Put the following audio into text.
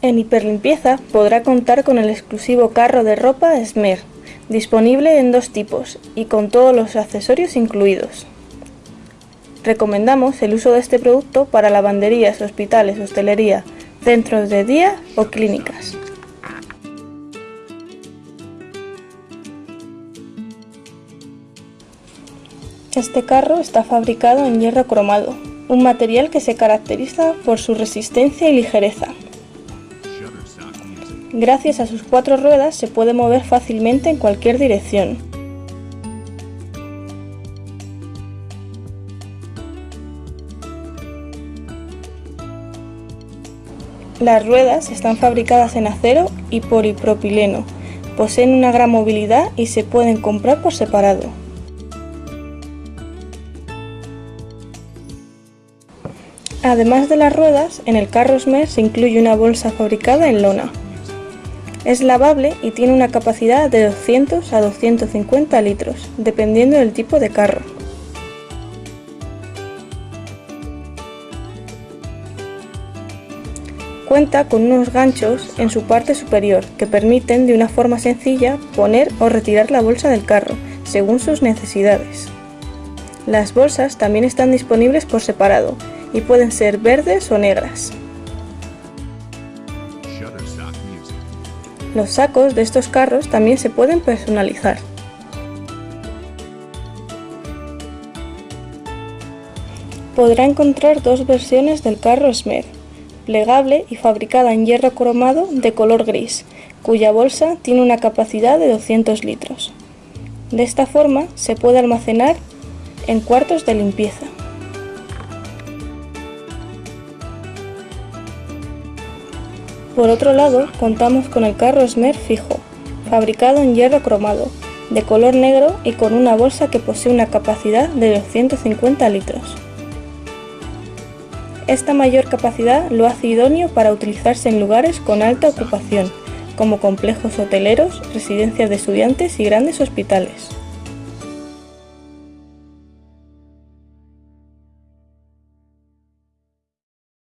En Hiperlimpieza podrá contar con el exclusivo carro de ropa Smer, disponible en dos tipos y con todos los accesorios incluidos. Recomendamos el uso de este producto para lavanderías, hospitales, hostelería, centros de día o clínicas. Este carro está fabricado en hierro cromado, un material que se caracteriza por su resistencia y ligereza. Gracias a sus cuatro ruedas se puede mover fácilmente en cualquier dirección. Las ruedas están fabricadas en acero y polipropileno, poseen una gran movilidad y se pueden comprar por separado. Además de las ruedas, en el carro Smer se incluye una bolsa fabricada en lona. Es lavable y tiene una capacidad de 200 a 250 litros, dependiendo del tipo de carro. Cuenta con unos ganchos en su parte superior que permiten de una forma sencilla poner o retirar la bolsa del carro, según sus necesidades. Las bolsas también están disponibles por separado y pueden ser verdes o negras. Los sacos de estos carros también se pueden personalizar. Podrá encontrar dos versiones del carro Smer, plegable y fabricada en hierro cromado de color gris, cuya bolsa tiene una capacidad de 200 litros. De esta forma se puede almacenar en cuartos de limpieza. Por otro lado, contamos con el carro Smer fijo, fabricado en hierro cromado, de color negro y con una bolsa que posee una capacidad de 250 litros. Esta mayor capacidad lo hace idóneo para utilizarse en lugares con alta ocupación, como complejos hoteleros, residencias de estudiantes y grandes hospitales.